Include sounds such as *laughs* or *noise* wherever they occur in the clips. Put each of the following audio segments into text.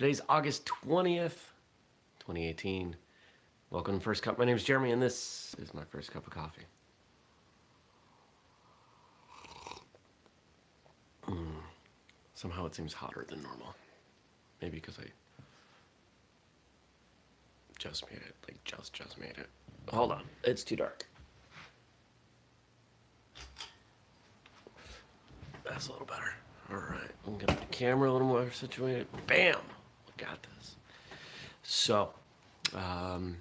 Today's August 20th, 2018. Welcome to First Cup. My name is Jeremy, and this is my first cup of coffee. Mm. Somehow it seems hotter than normal. Maybe because I just made it. Like, just, just made it. Hold on. It's too dark. That's a little better. All right. I'm to get the camera a little more situated. Bam! Got this. So, um,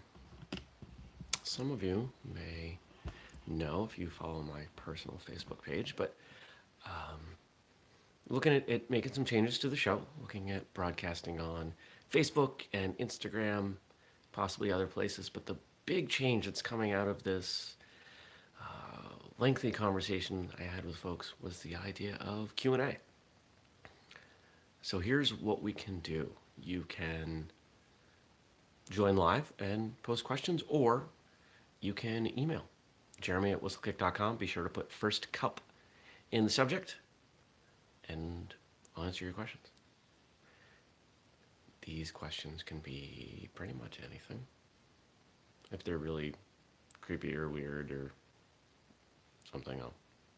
some of you may know if you follow my personal Facebook page, but um, looking at, at making some changes to the show, looking at broadcasting on Facebook and Instagram, possibly other places. But the big change that's coming out of this uh, lengthy conversation I had with folks was the idea of Q&A. So here's what we can do. You can join live and post questions, or you can email jeremy at whistlekick.com. Be sure to put first cup in the subject, and I'll answer your questions. These questions can be pretty much anything. If they're really creepy or weird or something, I'll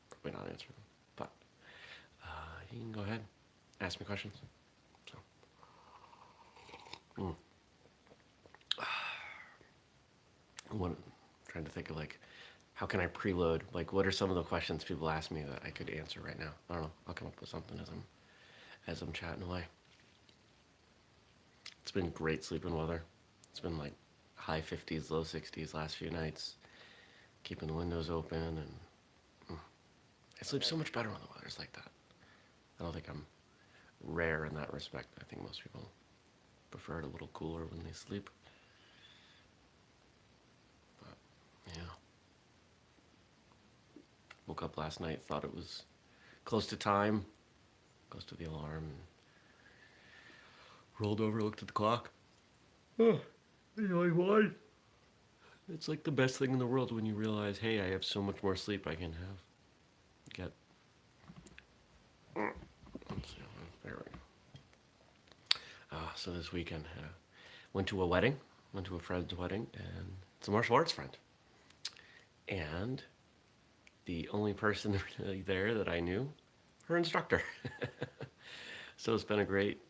probably not answer them. But uh, you can go ahead, ask me questions. Mm. *sighs* One, trying to think of like, how can I preload? Like, what are some of the questions people ask me that I could answer right now? I don't know. I'll come up with something as I'm, as I'm chatting away. It's been great sleeping weather. It's been like high 50s, low 60s last few nights. Keeping the windows open and mm, I sleep so much better when the weather's like that. I don't think I'm rare in that respect. I think most people prefer it a little cooler when they sleep. But, yeah. Woke up last night, thought it was close to time, close to the alarm, rolled over, looked at the clock. Oh, you know why? It's like the best thing in the world when you realize, hey, I have so much more sleep I can have. Get. There we go. Uh, so this weekend, uh, went to a wedding, went to a friend's wedding, and it's a martial arts friend. And the only person *laughs* really there that I knew, her instructor. *laughs* so it's been a great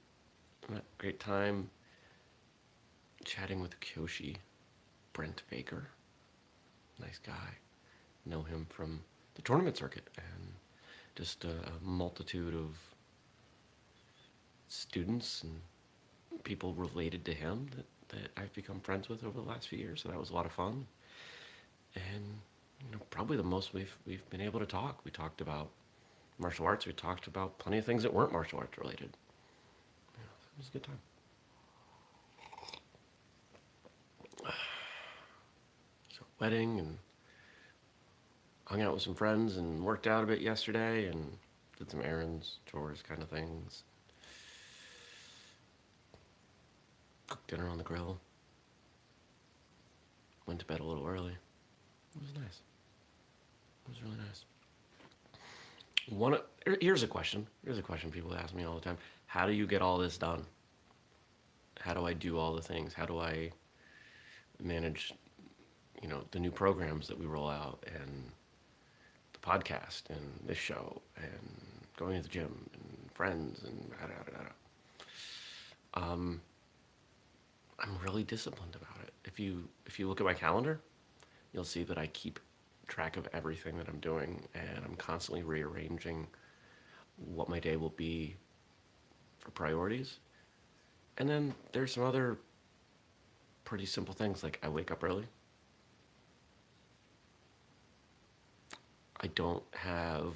great time chatting with Kyoshi, Brent Baker. Nice guy. Know him from the tournament circuit and just a, multitude of students and people related to him that, that I've become friends with over the last few years. So that was a lot of fun. And you know, probably the most we've we've been able to talk. We talked about martial arts. We talked about plenty of things that weren't martial arts related It was a good time. *sighs* So wedding and hung out with some friends and worked out a bit yesterday and did some errands, chores kind of things. Cooked dinner on the grill. Went to bed a little early. It was nice. It was really nice. One, here's a question. Here's a question people ask me all the time. How do you get all this done? How do I do all the things? How do I manage, you know, the new programs that we roll out and the podcast and this show and going to the gym and friends and da da da da. Um, I'm really disciplined about it. If you if you look at my calendar, you'll see that I keep track of everything that I'm doing and I'm constantly rearranging what my day will be for priorities. And then there's some other pretty simple things like I wake up early. I don't have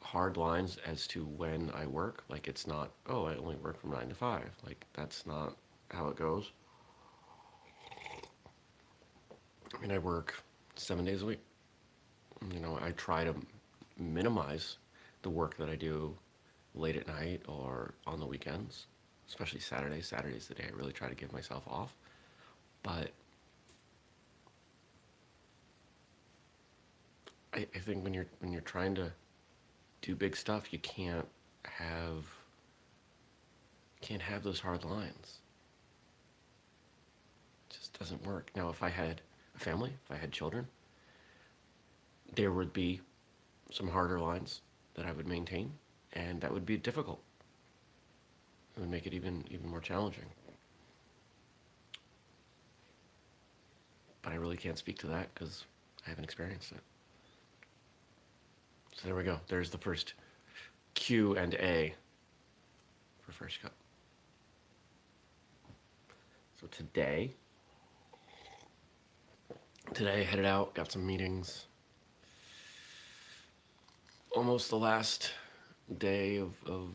hard lines as to when I work. Like it's not, oh, I only work from nine to five. Like that's not how it goes. I mean, I work seven days a week. You know, I try to minimize the work that I do late at night or on the weekends, especially Saturday. Saturday's the day I really try to give myself off. But I, I think when you're when you're trying to do big stuff, you can't have Can't have those hard lines. Doesn't work. Now, if I had a family, if I had children, there would be some harder lines that I would maintain, and that would be difficult. It would make it even even more challenging. But I really can't speak to that because I haven't experienced it. So there we go. There's the first Q and A for First Cup. So today, today headed out, got some meetings. Almost the last day of, of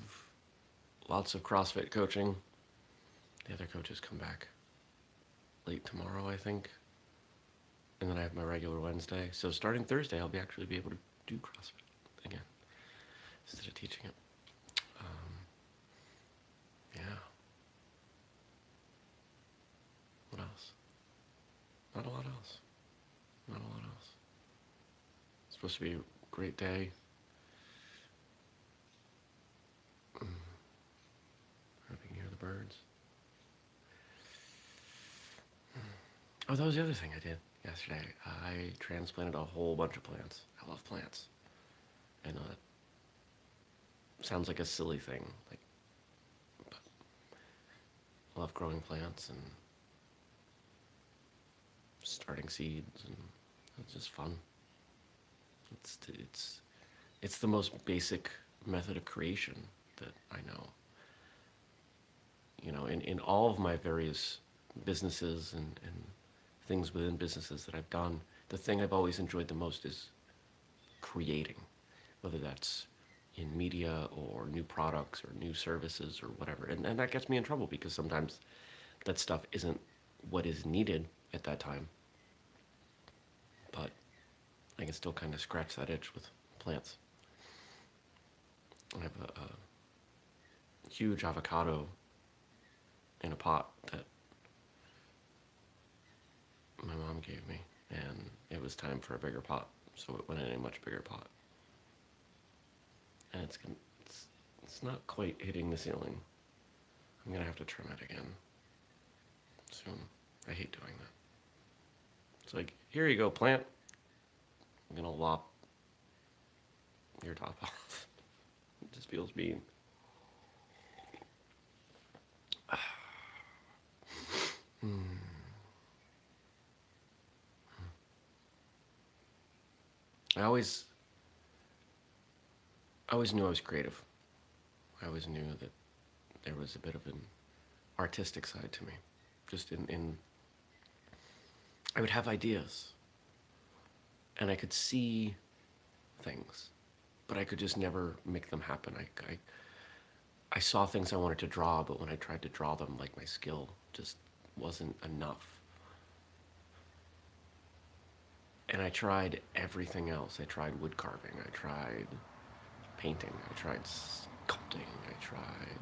lots of CrossFit coaching. The other coaches come back late tomorrow, I think. And then I have my regular Wednesday. So starting Thursday, I'll be actually be able to do CrossFit again instead of teaching it. Um, yeah. What else? Not a lot else. Not a lot else. It's supposed to be a great day. Mm. Hope you can hear the birds. Oh, that was the other thing I did yesterday. I transplanted a whole bunch of plants. I love plants. I know that sounds like a silly thing, like, but I love growing plants and starting seeds, and it's just fun. It's it's it's the most basic method of creation that I know. You know, in, in all of my various businesses and, and things within businesses that I've done, the thing I've always enjoyed the most is creating, whether that's in media or new products or new services or whatever. And, and that gets me in trouble because sometimes that stuff isn't what is needed at that time. I can still kind of scratch that itch with plants. I have a, a huge avocado in a pot that my mom gave me, and it was time for a bigger pot, so it went in a much bigger pot. And it's it's it's not quite hitting the ceiling. I'm gonna have to trim it again soon. I hate doing that. It's like, here you go, plant. I'm gonna lop your top *laughs* off. it just feels mean. *sighs* I always, I always knew I was creative. I always knew that there was a bit of an artistic side to me. Just in, in I would have ideas, and I could see things, but I could just never make them happen. I, I, I saw things I wanted to draw, but when I tried to draw them, like my skill just wasn't enough. And I tried everything else. I tried wood carving. I tried painting. I tried sculpting. I tried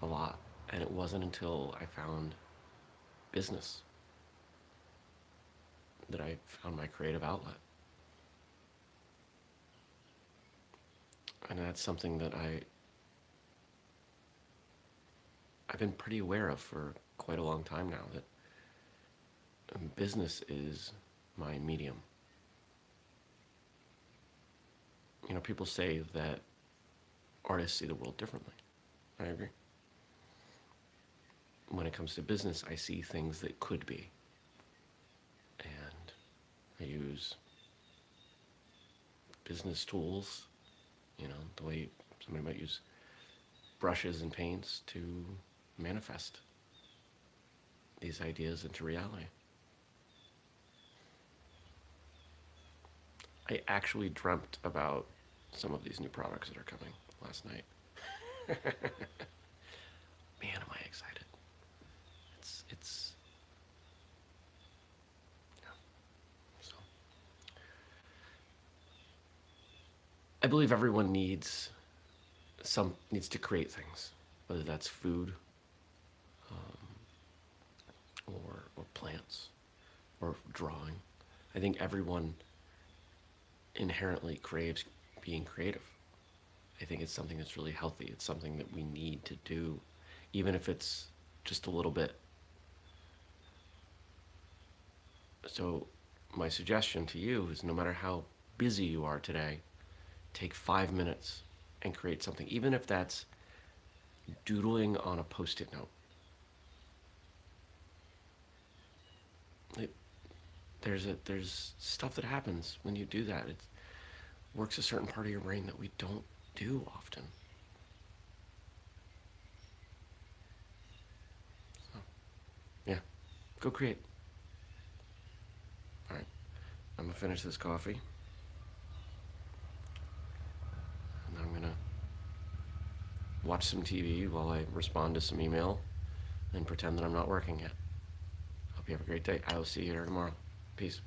a lot. And it wasn't until I found business that I found my creative outlet. And that's something that I I've been pretty aware of for quite a long time now that business is my medium. You know, people say that artists see the world differently. I agree. When it comes to business, I see things that could be. I use business tools, you know, the way somebody might use brushes and paints to manifest these ideas into reality. I actually dreamt about some of these new products that are coming last night. *laughs* Man, am I excited. It's, it's, yeah. So, I believe everyone needs some, needs to create things, whether that's food, um, or, or plants, or drawing. I think everyone inherently craves being creative. I think it's something that's really healthy. It's something that we need to do even if it's just a little bit. So, my suggestion to you is no matter how busy you are today, take five minutes and create something, even if that's doodling on a post it note. It, there's a there's stuff that happens when you do that. It works a certain part of your brain that we don't do often. So, yeah, go create. All right, I'm gonna finish this coffee, and then I'm gonna watch some TV while I respond to some email, and pretend that I'm not working yet. Hope you have a great day. I will see you here tomorrow. Peace.